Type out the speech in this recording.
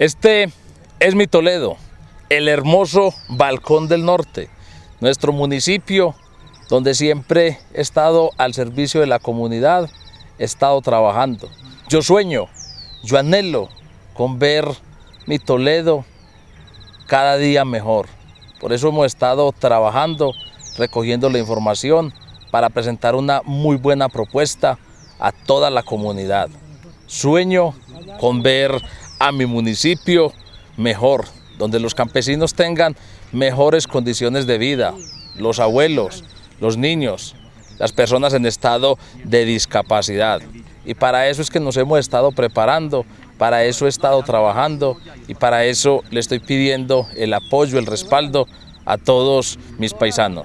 Este es mi Toledo, el hermoso Balcón del Norte, nuestro municipio donde siempre he estado al servicio de la comunidad, he estado trabajando. Yo sueño, yo anhelo con ver mi Toledo cada día mejor. Por eso hemos estado trabajando, recogiendo la información para presentar una muy buena propuesta a toda la comunidad. Sueño con ver a mi municipio mejor, donde los campesinos tengan mejores condiciones de vida, los abuelos, los niños, las personas en estado de discapacidad. Y para eso es que nos hemos estado preparando, para eso he estado trabajando y para eso le estoy pidiendo el apoyo, el respaldo a todos mis paisanos.